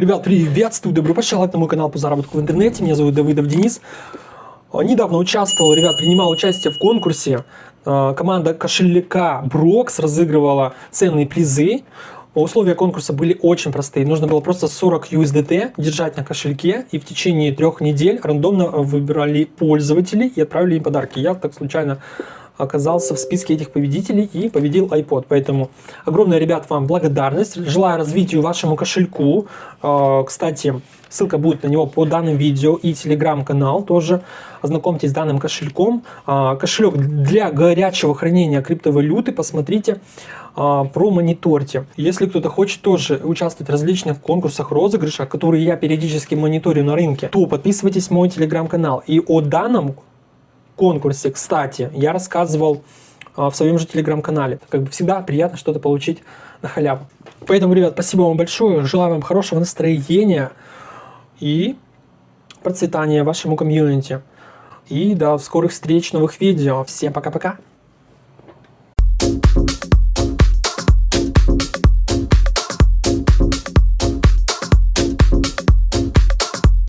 Ребят, приветствую, добро пожаловать на мой канал по заработку в интернете. Меня зовут Давыдов Денис. А, Недавно участвовал, ребят, принимал участие в конкурсе. А, Команда кошелька Брокс разыгрывала ценные призы. Условия конкурса были очень простые. Нужно было просто 40 USDT держать на кошельке и в течение трех недель рандомно выбирали пользователей и отправили им подарки. Я так случайно оказался в списке этих победителей и победил iPod. Поэтому огромная, ребят, вам благодарность. Желаю развитию вашему кошельку. А, Кстати, ссылка будет на него по данным видео и телеграм-канал тоже. Ознакомьтесь с данным кошельком. А, Кошелек для горячего хранения криптовалюты. Посмотрите, а, промониторьте. Если кто-то хочет тоже участвовать в различных конкурсах, розыгрышах, которые я периодически мониторю на рынке, то подписывайтесь в мой телеграм-канал. И о данном конкурсе, кстати, я рассказывал а, в своем же телеграм-канале. Как бы всегда приятно что-то получить на халяву. Поэтому, ребят, спасибо вам большое. Желаю вам хорошего настроения и процветания вашему комьюнити. И до скорых встреч, новых видео. Всем пока-пока.